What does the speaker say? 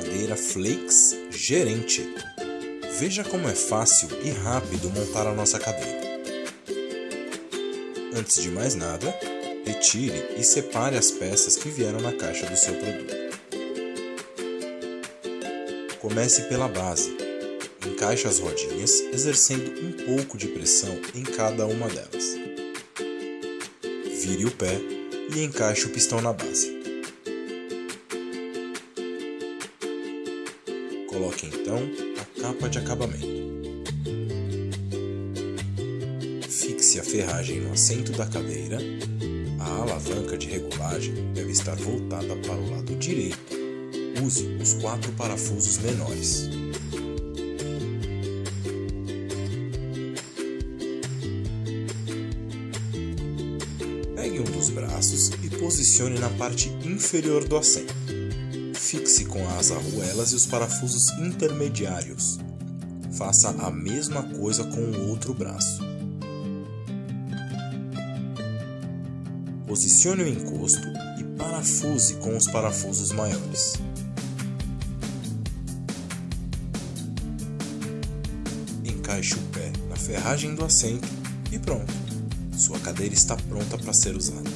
Flakes Gerente. Veja como é fácil e rápido montar a nossa cadeira. Antes de mais nada, retire e separe as peças que vieram na caixa do seu produto. Comece pela base. Encaixe as rodinhas, exercendo um pouco de pressão em cada uma delas. Vire o pé e encaixe o pistão na base. Coloque então a capa de acabamento. Fixe a ferragem no assento da cadeira. A alavanca de regulagem deve estar voltada para o lado direito. Use os quatro parafusos menores. Pegue um dos braços e posicione na parte inferior do assento. Fixe com as arruelas e os parafusos intermediários. Faça a mesma coisa com o outro braço. Posicione o encosto e parafuse com os parafusos maiores. Encaixe o pé na ferragem do assento e pronto! Sua cadeira está pronta para ser usada.